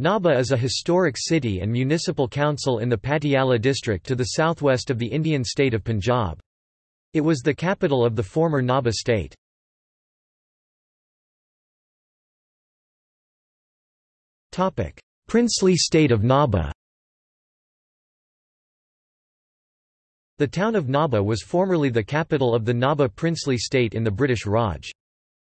Nabha is a historic city and municipal council in the Patiala district to the southwest of the Indian state of Punjab. It was the capital of the former Nabha state. Princely state of Nabha The town of Nabha was formerly the capital of the Nabha princely state in the British Raj.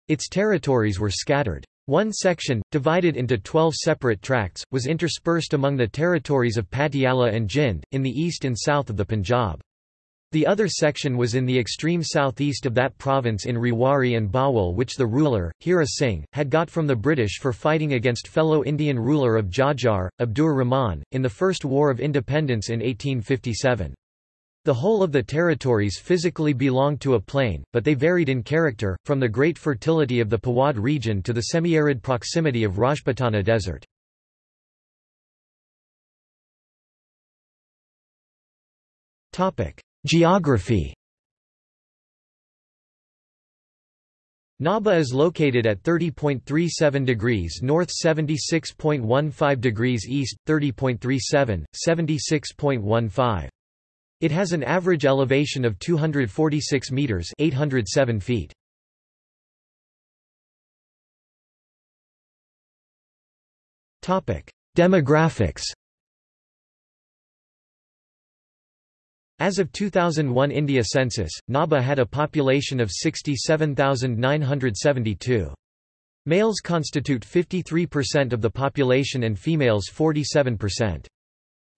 Its territories were scattered. One section, divided into twelve separate tracts, was interspersed among the territories of Patiala and Jind, in the east and south of the Punjab. The other section was in the extreme southeast of that province in Rewari and Bawal which the ruler, Hira Singh, had got from the British for fighting against fellow Indian ruler of Jhajjar, Abdur Rahman, in the First War of Independence in 1857. The whole of the territories physically belonged to a plain, but they varied in character, from the great fertility of the Pawad region to the semi-arid proximity of Rajputana Desert. Geography Naba is located at 30.37 degrees north 76.15 degrees east, 30.37, 76.15. It has an average elevation of 246 meters, 807 feet. Topic: Demographics. As of 2001 India census, Nabha had a population of 67,972. Males constitute 53% of the population and females 47%.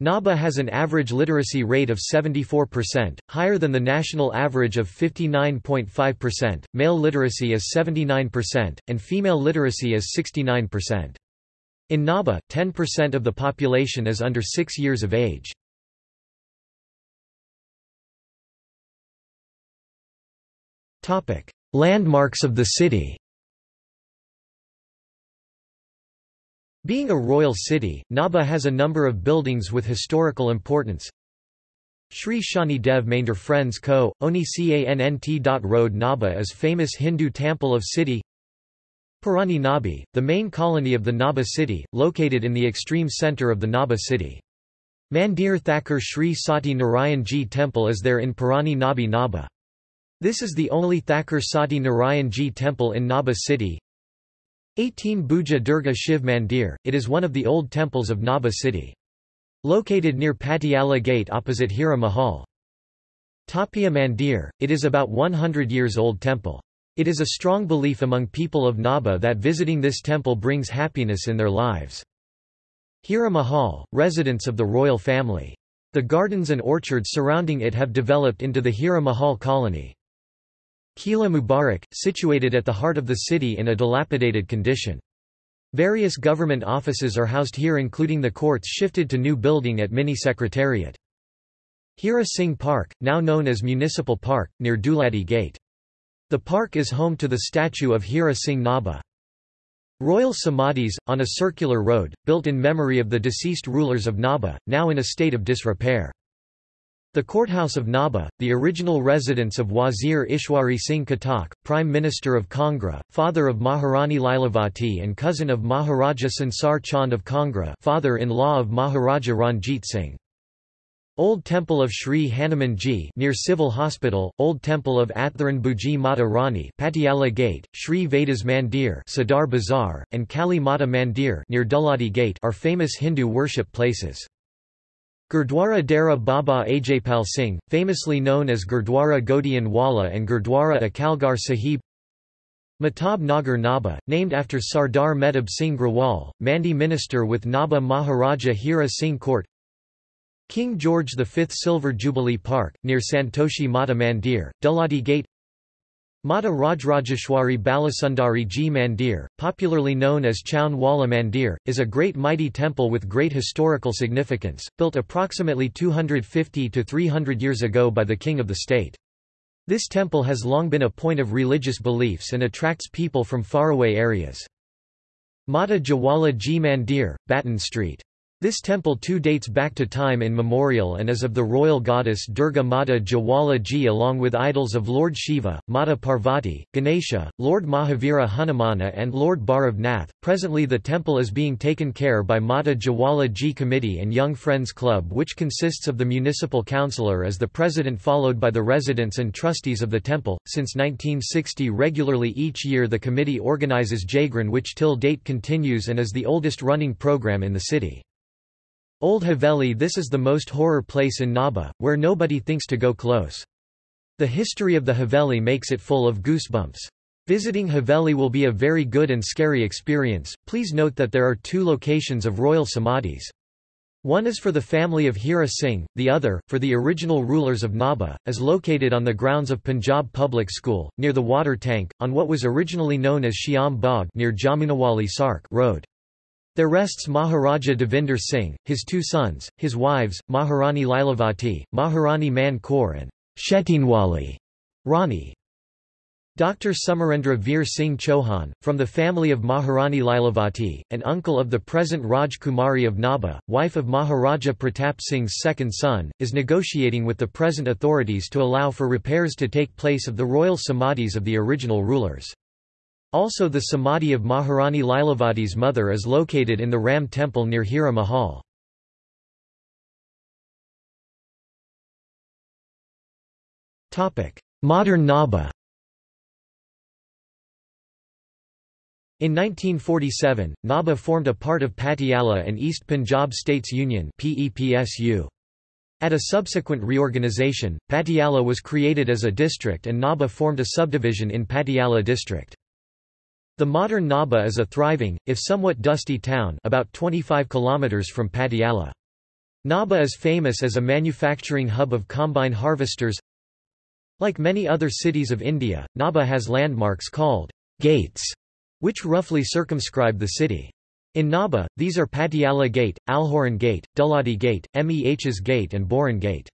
Nabha has an average literacy rate of 74%, higher than the national average of 59.5%. Male literacy is 79%, and female literacy is 69%. In Nabha, 10% of the population is under 6 years of age. Landmarks of the city Being a royal city, Nabha has a number of buildings with historical importance. Sri Shani Dev Mandir Friends Co., Oni Cannt. Road Nabha is famous Hindu temple of city Purani Nabi, the main colony of the Nabha city, located in the extreme centre of the Nabha city. Mandir Thakur Sri Sati Narayan Ji temple is there in Purani Nabi Nabha. This is the only Thakur Sati Narayan Ji temple in Nabha city. 18 Bhuja Durga Shiv Mandir, it is one of the old temples of Nabha city. Located near Patiala Gate opposite Hira Mahal. Tapia Mandir, it is about 100 years old temple. It is a strong belief among people of Nabha that visiting this temple brings happiness in their lives. Hira Mahal, residence of the royal family. The gardens and orchards surrounding it have developed into the Hira Mahal colony. Kila Mubarak, situated at the heart of the city in a dilapidated condition. Various government offices are housed here including the courts shifted to new building at Mini Secretariat. Hira Singh Park, now known as Municipal Park, near Duladi Gate. The park is home to the statue of Hira Singh Nabha. Royal Samadhis, on a circular road, built in memory of the deceased rulers of Nabha, now in a state of disrepair. The courthouse of Nabha, the original residence of Wazir Ishwari Singh Khatak, Prime Minister of Kangra, father of Maharani Lilavati and cousin of Maharaja Sansar Chand of Kangra father-in-law of Maharaja Ranjit Singh. Old Temple of Sri Hanumanji near Civil Hospital, Old Temple of Atharan Bhuji Mata Rani Patiala Gate, Sri Vedas Mandir Sadar Bazaar, and Kali Mata Mandir near Duladi Gate are famous Hindu worship places. Gurdwara Dera Baba Ajaypal Singh, famously known as Gurdwara Godian Wala and Gurdwara Akalgar Sahib. Mehtab Nagar Nabha, named after Sardar Mehtab Singh Grewal, Mandi minister with Nabha Maharaja Hira Singh Court. King George V Silver Jubilee Park, near Santoshi Mata Mandir, Duladi Gate Mata Rajrajeshwari Balasundari Ji Mandir, popularly known as Chaun Wala Mandir, is a great mighty temple with great historical significance, built approximately 250 to 300 years ago by the king of the state. This temple has long been a point of religious beliefs and attracts people from faraway areas. Mata Jawala Ji Mandir, Batten Street. This temple too dates back to time immemorial and is of the royal goddess Durga Mata Jwala Ji along with idols of Lord Shiva, Mata Parvati, Ganesha, Lord Mahavira Hanumana and Lord Bhairav Nath. Presently the temple is being taken care by Mata Jwala Ji Committee and Young Friends Club which consists of the municipal councillor as the president followed by the residents and trustees of the temple. Since 1960 regularly each year the committee organizes Jagran which till date continues and is the oldest running program in the city. Old Haveli This is the most horror place in Nabha, where nobody thinks to go close. The history of the Haveli makes it full of goosebumps. Visiting Haveli will be a very good and scary experience. Please note that there are two locations of royal samadhis. One is for the family of Hira Singh, the other, for the original rulers of Nabha, is located on the grounds of Punjab Public School, near the water tank, on what was originally known as Shyam Bagh near Jamunawali Sark Road. There rests Maharaja Devinder Singh, his two sons, his wives, Maharani Lilavati, Maharani Man Kaur and Shetinwali Rani. Dr. Samarendra Veer Singh Chauhan, from the family of Maharani Lilavati, an uncle of the present Raj Kumari of Nabha, wife of Maharaja Pratap Singh's second son, is negotiating with the present authorities to allow for repairs to take place of the royal samadhis of the original rulers. Also the samadhi of Maharani Lilavati's mother is located in the Ram temple near Hira Mahal. Modern Nabha In 1947, Nabha formed a part of Patiala and East Punjab States Union At a subsequent reorganisation, Patiala was created as a district and Nabha formed a subdivision in Patiala district. The modern Nabha is a thriving, if somewhat dusty town about 25 kilometers from Patiala. Nabha is famous as a manufacturing hub of combine harvesters. Like many other cities of India, Nabha has landmarks called gates, which roughly circumscribe the city. In Nabha, these are Patiala Gate, Alhoran Gate, Duladi Gate, Meh's Gate and Boran Gate.